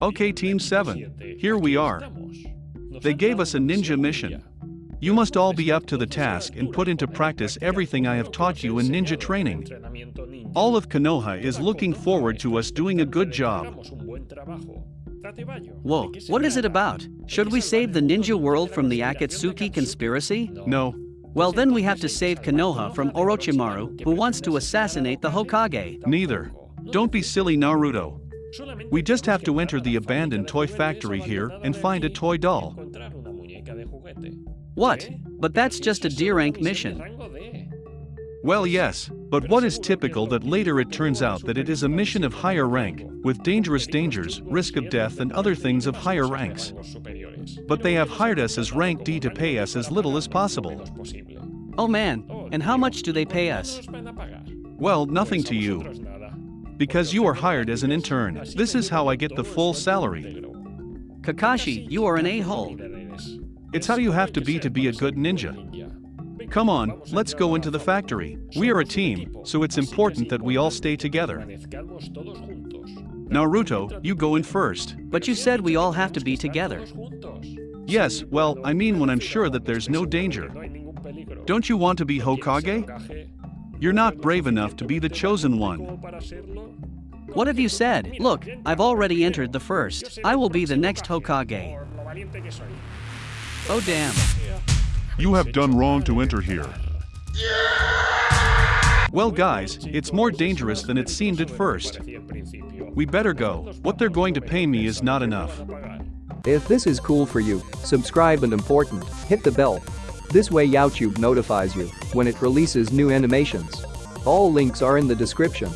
Okay, Team 7, here we are. They gave us a ninja mission. You must all be up to the task and put into practice everything I have taught you in ninja training. All of Konoha is looking forward to us doing a good job. Whoa, what is it about? Should we save the ninja world from the Akatsuki conspiracy? No, Well, then we have to save Konoha from Orochimaru, who wants to assassinate the Hokage. neither. Don't be silly, Naruto. We just have to enter the abandoned toy factory here and find a toy doll. What? But that's just a D-rank mission. Well, yes, but what is typical that later it turns out that it is a mission of higher rank, with dangerous dangers, risk of death, and other things of higher ranks. But they have hired us as rank D to pay us as little as possible. Oh man, and how much do they pay us? Well, nothing to you. Because you are hired as an intern. This is how I get the full salary. Kakashi, you are an a-hole. It's how you have to be to be a good ninja. Come on, let's go into the factory. We are a team, so it's important that we all stay together. Naruto, you go in first. But you said we all have to be together. Yes, well, I mean when I'm sure that there's no danger. Don't you want to be Hokage? You're not brave enough to be the chosen one. What have you said? Look, I've already entered the first. I will be the next Hokage. Oh damn. You have done wrong to enter here. Well, guys, it's more dangerous than it seemed at first. We better go. What they're going to pay me is not enough. If this is cool for you, subscribe and important, hit the bell. This way YouTube notifies you when it releases new animations. All links are in the description.